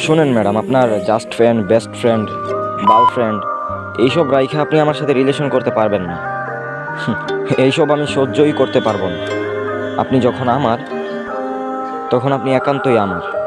শোনেন ম্যাডাম আপনার just friend best friend বাল ফ্রেন্ড এইসব রাইখে আপনি আমার সাথে রিলেশন করতে পারবেন না। হুম, এইসব আমি সহ্যই করতে পারব না। আপনি যখন আমার তখন আপনি একান্তই আমার।